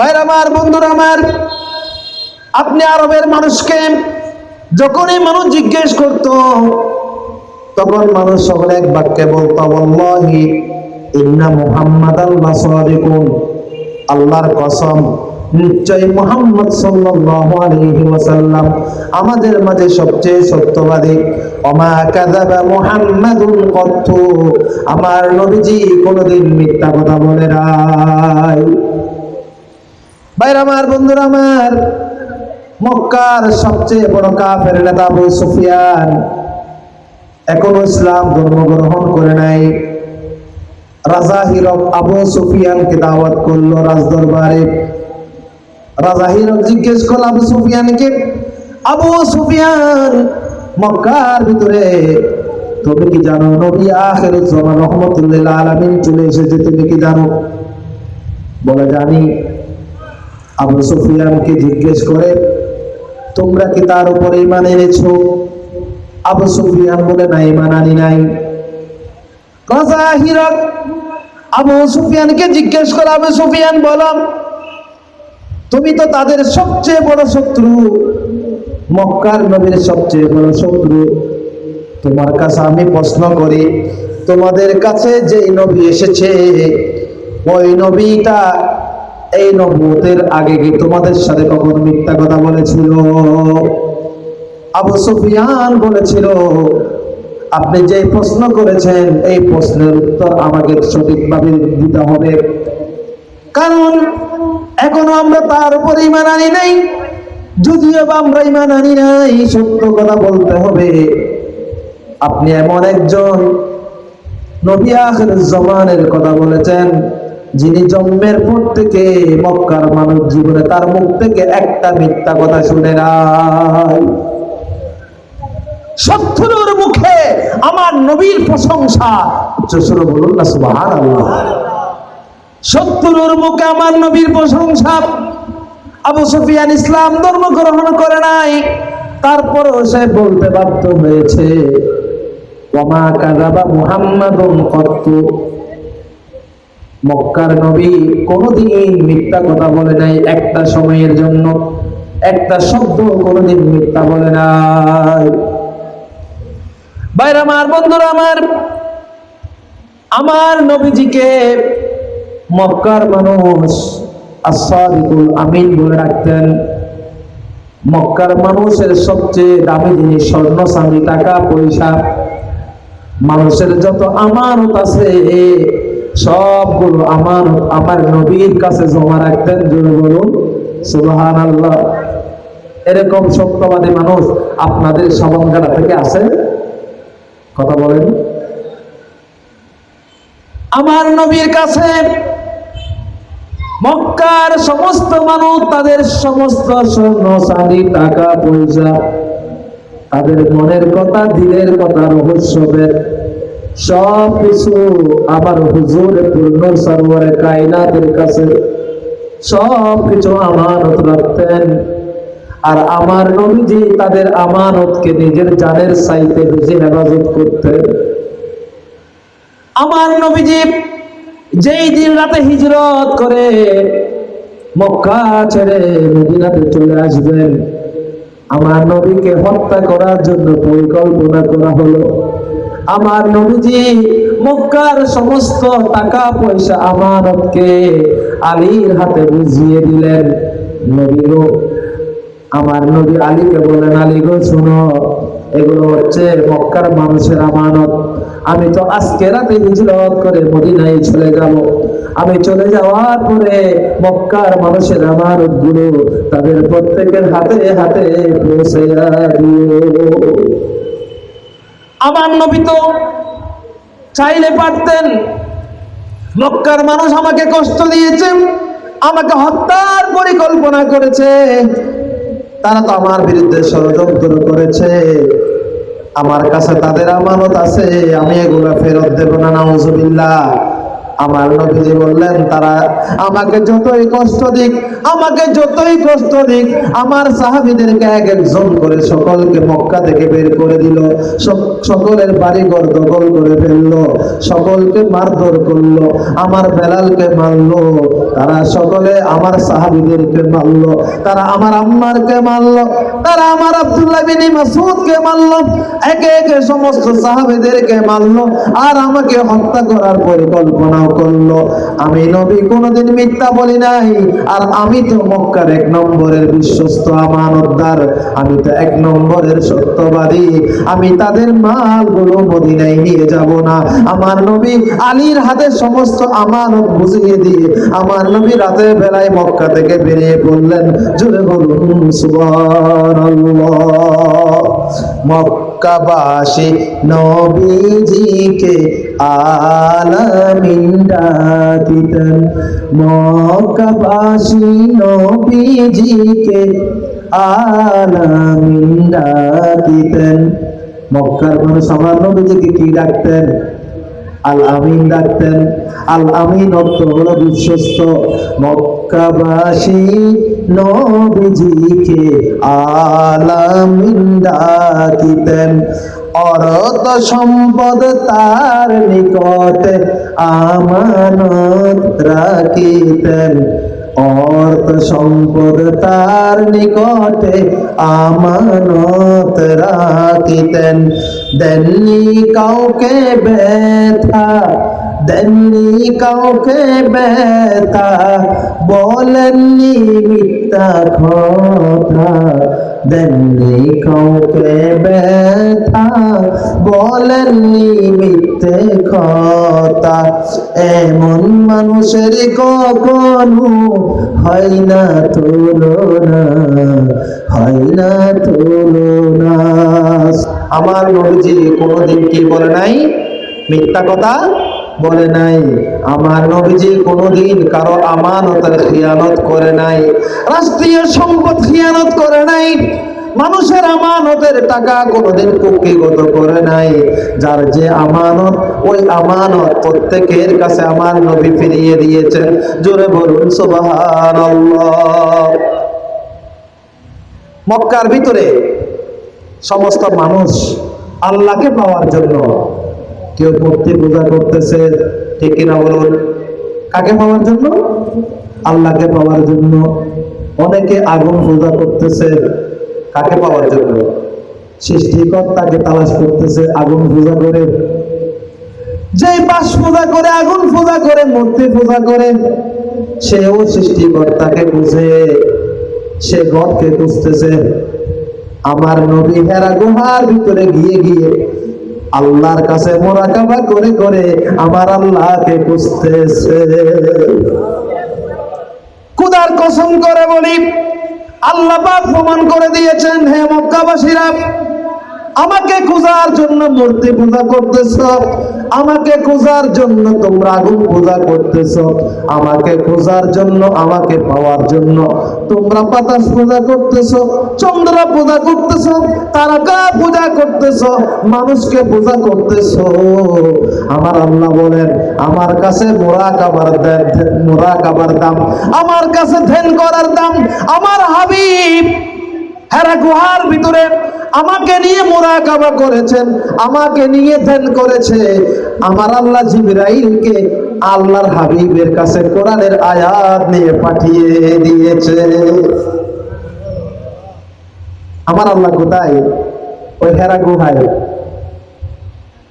ভাইর আমার, বন্ধুরা আমার, আপনি আরবের মানুষকে যখনই মানুষ জিজ্ঞেস করত, তখন মানুষ সকলে এক বাক্যে বলতো বল্লাহি ইন্না মুহাম্মাদ আল্লাহর কসম নিশ্চয় মুহাম্মদ সাল্লাল্লাহু আলাইহি ওয়াসাল্লাম আমাদের মাঝে সবচেয়ে সত্যবাদী। ওমা কাযাবা মুহাম্মাদুন কত্তু আমার নবীজি কোনোদিন মিথ্যা কথা বলে নাই। ভাইরা আমার, বন্ধুরা আমার, মক্কার সবচেয়ে বড় কাফের নেতা আবু সুফিয়ান এখনও ইসলাম ধর্ম গ্রহণ করে নাই। রাজা হিরক আবু সুফিয়ানকে দাওয়াত করল রাজদরবারে। রাজা হিরক জিজ্ঞেস করল আবু সুফিয়ানকে, আবু সুফিয়ান, মক্কার ভিতরে তুমি কি জানো নবী আখের জামান রহমতুল্লাহ আলামিন চলে এসেছে, তুমি কি জানো? বলে, জানি। আবু সুফিয়ানকে জিজ্ঞেস করে, তোমরা কি তার উপর ইমান এনেছো? আবু সুফিয়ান বলে, না ইমান আনি নাই। রাজা হিরক আবু সুফিয়ানকে জিজ্ঞেস করে, আবু সুফিয়ান, বলো, তুমি তো তাদের সবচেয়ে বড় শত্রু। মক্কার নবীর সবচেয়ে বড় শত্রু। তোমার কাছে আমি প্রশ্ন করি, তোমাদের কাছে যে নবী এসেছে, ওই নবীটা এই নবুতের আগে কি তোমাদের সাথে কখন মিথ্যা কথা বলেছিল? আবু সুফিয়ান বলেছিল, আপনি যে প্রশ্ন করেছেন, এই প্রশ্নের উত্তর আমাকে সঠিকভাবে দিতে হবে। কারণ এখনও আমরা তার উপর ইমান আনি নাই। যদিও বা আমরা ইমান আনি নাই, সত্য কথা বলতে হবে। আপনি এমন একজন নবী জমানের কথা বলেছেন। যিনি জন্মের পর থেকে মক্কার মানুষ জীবনে, তার মুখ থেকে একটা মিথ্যা কথা শুনে নাই। শত্রুর মুখে আমার নবীর প্রশংসা। উচ্চস্বরে বলুন না সুবহান শত্রুর মুখে আমার নবীর প্রশংসা। আবু সুফিয়ান ইসলাম ধর্ম গ্রহণ করে নাই। তারপরও সে বলতে বাধ্য হয়েছে কত্তু। মক্কার নবী কোনোদিন মিথ্যা কথা বলে নাই একটা সময়ের জন্য। একটা শব্দ কোনোদিন মিথ্যা বলে নাই। বাইরে আমার, বন্ধুরা আমার আমার নবীজিকে মক্কার মানুষ আসাদিকুল আমিন বলে রাখতেন মক্কার মানুষের সবচেয়ে দামি জিনিস স্বর্ণ, চাঁদি, টাকা, পয়সা। মানুষের যত আমানত আছে সবগুলো আমানত আমার নবীর কাছে জমা রাখতেন জোরে বলুন। সুবহান আল্লাহ এরকম সত্যবাদী মানুষ আপনাদের থেকে কথা বলেন। আমার নবীর কাছে মক্কার সমস্ত মানুষ তাদের সমস্ত স্বর্ণ টাকা, পয়সা, তাদের মনের কথা, দিলের কথা রহস্যের সব কিছু আমার হুজুর পূর্ণ সরোবরে কায়নাতের কাছে। সব কিছু আমানত রাখতেন। আর আমার নবীজি তাদের আমানতকে নিজের জানের সাইতে বেশি হেফাজত করতেন। আমার নবীজি যেই দিন রাতে হিজরত করে মক্কা ছেড়ে মদিনাতে চলে আসবেন, আমার নবীকে হত্যা করার জন্য পরিকল্পনা করা হলো। আমার নবীজি, মক্কার সমস্ত টাকা পয়সা আমানতকে আলীর হাতে বুঝিয়ে দিলেন। নবী গো, আমার নবী আলীকে বলেন আলী গো, শুনো, এগুলো হচ্ছে মক্কার মানুষের আমানত। আমি তো আজকে রাতে হিজরত করে মদিনায় চলে যাব আমি চলে যাওয়ার পরে মক্কার মানুষের আমানতগুলো তাদের প্রত্যেকের হাতে হাতে পৌঁছে দিও আমার নবী তো চাইলে পারতেন। মক্কার মানুষ আমাকে কষ্ট দিয়েছে, আমাকে হত্যার পরিকল্পনা করেছে। তারা তো আমার বিরুদ্ধে ষড়যন্ত্র করেছে। আমার কাছে তাদের আমানত আছে, আমি এগুলা ফেরত দেব না, নাউজুবিল্লাহ। আমার নবীজি বললেন, তারা আমাকে যতই কষ্ট দিক, আমাকে যতই কষ্ট দিক, আমার সাহাবীদেরকে এক একজন করে সকলকে মক্কা থেকে বের করে দিল সকলের বাড়ি ঘর দখল করে ফেলল, সকলকে মারধর করল, আমার বেলালকে মারলো, তারা সকলে আমার সাহাবীদেরকে মারলো, তারা আমার আম্মারকে মারলো, তারা আমার আব্দুল্লাহ বিন মাসুদকে মারলো, একে একে সমস্ত সাহাবীদেরকে মারলো, আর আমাকে হত্যা করার পরিকল্পনাও করল। আমি নবী কোনোদিন মিথ্যা বলি নাই। আর আমি তো মক্কার এক নম্বরের বিশ্বস্ত আমানতদার। আমি তো এক নম্বরের সত্যবাদী। আমি তাদের মালগুলো মদিনায় নিয়ে যাব না। আমার নবী আলীর হাতে সমস্ত আমানত বুঝিয়ে দিয়ে আমার নবী রাতের বেলায় মক্কা থেকে বেরিয়ে পড়লেন। জোরে বলুন, সুবহানাল্লাহ। মক্কাবাসী নবীজিকে আলামিন ডাকিতেন মক্কাবাসী নবীজিকে আলামিন ডাকিতেন মক্কার মানুষ আমার নবীজিকে কি ডাকতেন? আল আমিন ডাকতেন আল আমিন অর্থ হলো বিশ্বস্ত, মক্কাবাসী নবীজিকে আলামিন ডাকিতেন অরত সম্পদ তার নিকটে আমানত রাখিতেন। অর্থ সম্পদ তার নিকটে আমানত রাখিতেন। দেননি কাউকে ব্যথা দেননি কাউকে ব্যথা, বলেননি মিথ্যা কথা। দেননি কাউকে ব্যথা, বলেননি মিথ্যে কথা। এমন মানুষের কখনো হয় না তুলনা, হয় না তুলনা। আমার নবীজি কোনোদিন কি বলে নাই? মিথ্যা কথা? বলে নাই। আমার নবীজি কোনোদিন কারও আমানতের খিয়ানত করে নাই। রাষ্ট্রীয় সম্পদ খিয়ানত করে নাই। মানুষের আমানতের টাকা কোনোদিন কুক্ষিগত করে নাই। যার যে আমানত, ওই আমানত প্রত্যেকের কাছে আমার নবী ফিরিয়ে দিয়েছেন। জোরে বলুন, সুবহানাল্লাহ। মক্কার ভিতরে সমস্ত মানুষ আল্লাহকে পাওয়ার জন্য কেউ মূর্তি পূজা করতেছে, ঠিক কিনা বলুন? কাকে পাওয়ার জন্য? আল্লাহকে পাওয়ার জন্য। অনেকে আগুন পূজা করতেছে, কাকে পাওয়ার জন্য? সৃষ্টিকর্তাকে তালাশ করতেছে আগুন পূজা করে। যে বাস পূজা করে, আগুন পূজা করে, মূর্তি পূজা করে, সেও সৃষ্টিকর্তাকে বুঝে, সে গদকে খুঁজতেছে। আমার নবী হেরা গুহার ভিতরে গিয়ে গিয়ে আল্লাহর কাছে মোরাকাবা করে করে আমার আল্লাহকে বুঝতেছে কুদার কসম করে বলি, আল্লাহ পাক প্রমাণ করে দিয়েছেন, হে মক্কাবাসীরা, আমাকে খোঁজার জন্য মূর্তি পূজা করতেছ। আমাকে খোঁজার জন্য তোমরা আগুন পূজা করতেছ। আমাকে খোঁজার জন্য, আমাকে পাওয়ার জন্য তোমরা বাতাস পূজা করতেছ, চন্দ্র পূজা করতেছ, তারকা পূজা করতেছ, মানুষকে পূজা করতেছ। আমার আল্লাহ বলেন, আমার কাছে মোরা কাবার মোরা কাবার দাম। আমার কাছে ধ্যান করার দাম, আমার হাবিব হেরা গুহার ভিতরে, আমাকে নিয়ে মোরাকাবা করেছেন, আমাকে নিয়ে ধ্যান করেছে। আমার আল্লাহ জিবরাইলকে আল্লাহর হাবিবের কাছে কোরআনের আয়াত নিয়ে পাঠিয়ে দিয়েছে। আমার আল্লাহ কোথায়? ওই হেরা গুহায়।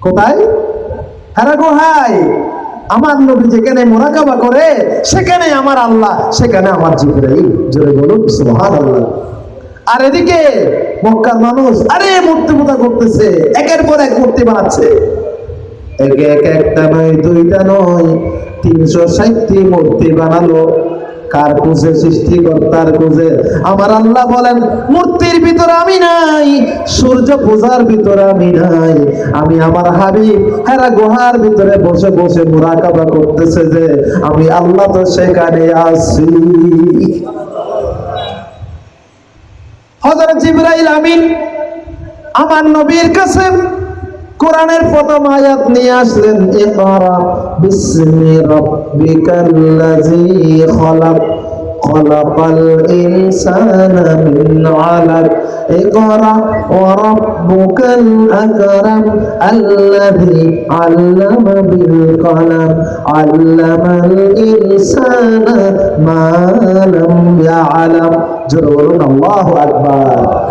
কোথায়? হেরা গুহায়। আমার নবী যেখানে মোরাকাবা করে, সেখানে আমার আল্লাহ, সেখানে আমার জিবরাইল। জোরে বলুন, সুবহানাল্লাহ। আর এদিকে মক্কার মানুষ, আরে মূর্তি পূজা করতেছে, একের পর এক মূর্তি বানাচ্ছে। একে এক একটা নয়, দুইটা নয়, তিনশো ষাটটি মূর্তি বানালো। কার খুঁজে সৃষ্টিকর্তার খুঁজে? আমার আল্লাহ বলেন, মূর্তির ভিতরে আমি নাই, সূর্য পূজার ভিতরে আমি নাই। আমি আমার হাবিব, হেরা গুহার ভিতরে বসে বসে মোরাকাবা করতেছে যে, আমি আল্লাহ তো সেখানে আছি। হযরত জিব্রাইল আমিন আমার নবীর কাছে কোরআনের প্রথম আয়াত নিয়ে আসলেন, ইকরা বিসমি রাব্বিকাল্লাযী খলাক। خلق الإنسان من علق. اقرأ وربك الأكرم الذي علم بالقلم. علم الإنسان ما لم يعلم. جرور الله أكبر.